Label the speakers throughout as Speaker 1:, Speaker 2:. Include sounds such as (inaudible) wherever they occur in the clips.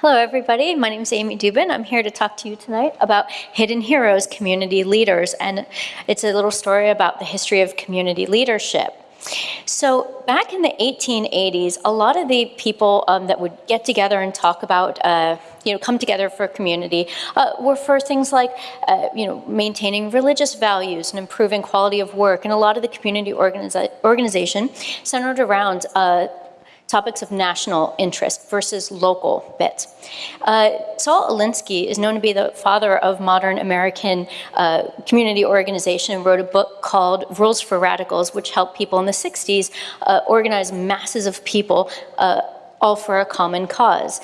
Speaker 1: Hello, everybody. My name is Amy Dubin. I'm here to talk to you tonight about Hidden Heroes, Community Leaders, and it's a little story about the history of community leadership. So back in the 1880s, a lot of the people um, that would get together and talk about, uh, you know, come together for a community uh, were for things like, uh, you know, maintaining religious values and improving quality of work. And a lot of the community organiza organization centered around uh, topics of national interest versus local bits. Uh, Saul Alinsky is known to be the father of modern American uh, community organization and wrote a book called Rules for Radicals, which helped people in the 60s uh, organize masses of people uh, all for a common cause.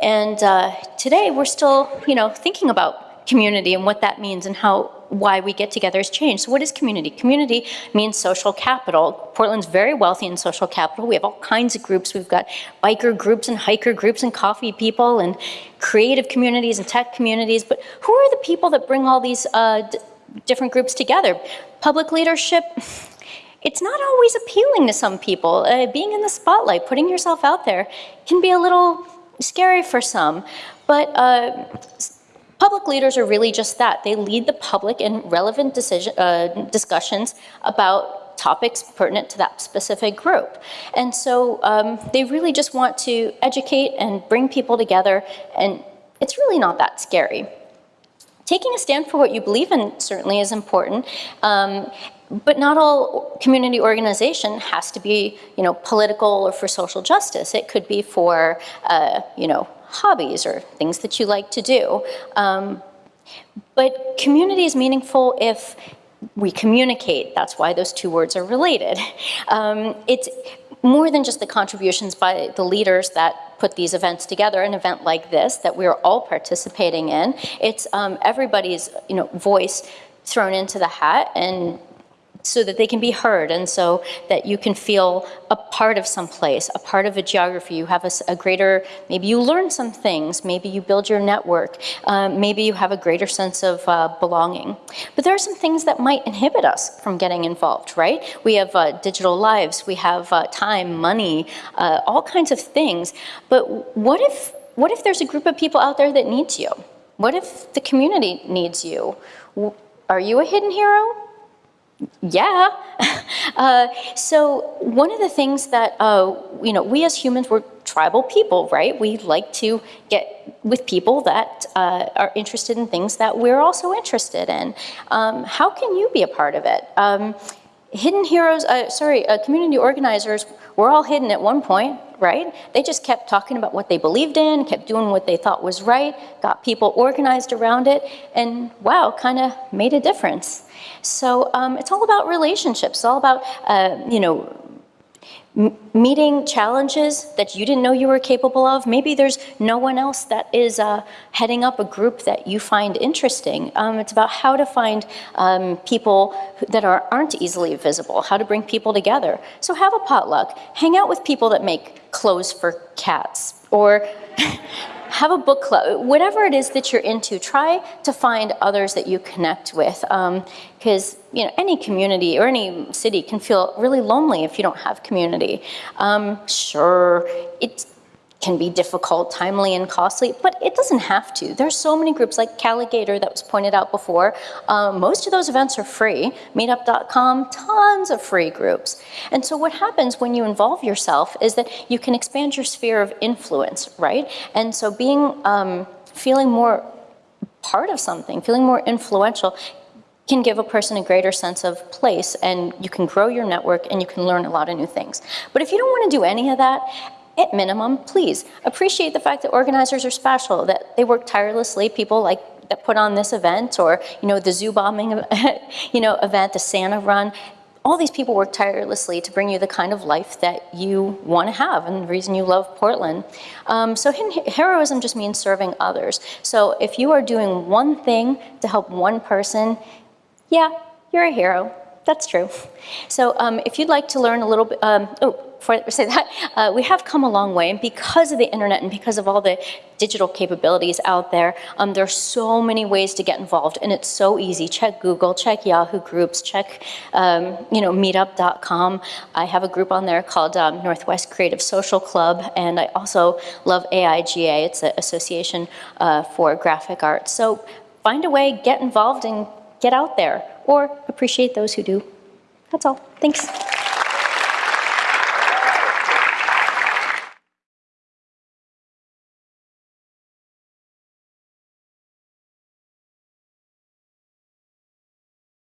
Speaker 1: And uh, today we're still, you know, thinking about community and what that means and how why we get together has changed. So what is community? Community means social capital. Portland's very wealthy in social capital. We have all kinds of groups. We've got biker groups and hiker groups and coffee people and creative communities and tech communities. But who are the people that bring all these uh, different groups together? Public leadership, it's not always appealing to some people. Uh, being in the spotlight, putting yourself out there can be a little scary for some. But uh, Public leaders are really just that. They lead the public in relevant decision, uh, discussions about topics pertinent to that specific group. And so um, they really just want to educate and bring people together, and it's really not that scary. Taking a stand for what you believe in certainly is important, um, but not all community organization has to be, you know, political or for social justice. It could be for, uh, you know, hobbies or things that you like to do. Um, but community is meaningful if we communicate. That's why those two words are related. (laughs) Um, it's more than just the contributions by the leaders that put these events together, an event like this that we're all participating in. It's um, everybody's you know, voice thrown into the hat and so that they can be heard and so that you can feel a part of some place, a part of a geography. You have a, a greater, maybe you learn some things, maybe you build your network, um, maybe you have a greater sense of uh, belonging. But there are some things that might inhibit us from getting involved, right? We have uh, digital lives, we have uh, time, money, uh, all kinds of things. But what if, what if there's a group of people out there that needs you? What if the community needs you? Are you a hidden hero? Yeah. (laughs) uh, so one of the things that, uh, you know, we as humans, we're tribal people, right? We like to get with people that uh, are interested in things that we're also interested in. Um, how can you be a part of it? Um, hidden heroes, uh, sorry, uh, community organizers, were all hidden at one point, right? They just kept talking about what they believed in, kept doing what they thought was right, got people organized around it, and wow, kind of made a difference. So um, it's all about relationships. It's all about, uh, you know, meeting challenges that you didn't know you were capable of. Maybe there's no one else that is uh, heading up a group that you find interesting. Um, it's about how to find um, people that are, aren't easily visible, how to bring people together. So have a potluck. Hang out with people that make clothes for cats or have a book club, whatever it is that you're into, try to find others that you connect with. Because um, you know, any community or any city can feel really lonely if you don't have community. Um, sure, it's can be difficult, timely, and costly, but it doesn't have to. There's so many groups like Calagator that was pointed out before. Um, most of those events are free. Meetup.com, tons of free groups. And so what happens when you involve yourself is that you can expand your sphere of influence, right? And so being, um, feeling more part of something, feeling more influential can give a person a greater sense of place and you can grow your network and you can learn a lot of new things. But if you don't want to do any of that at minimum, please appreciate the fact that organizers are special, that they work tirelessly, people like that put on this event or, you know, the zoo bombing, (laughs) you know, event, the Santa run. All these people work tirelessly to bring you the kind of life that you want to have and the reason you love Portland. Um, so heroism just means serving others. So if you are doing one thing to help one person, yeah, you're a hero. That's true. So um, if you'd like to learn a little bit, um, oh, before I (laughs) say that, uh, we have come a long way, and because of the internet and because of all the digital capabilities out there, um, there's so many ways to get involved, and it's so easy. Check Google, check Yahoo Groups, check um, you know Meetup.com. I have a group on there called um, Northwest Creative Social Club, and I also love AIGA. It's an association uh, for graphic arts. So find a way, get involved, and get out there, or appreciate those who do. That's all. Thanks.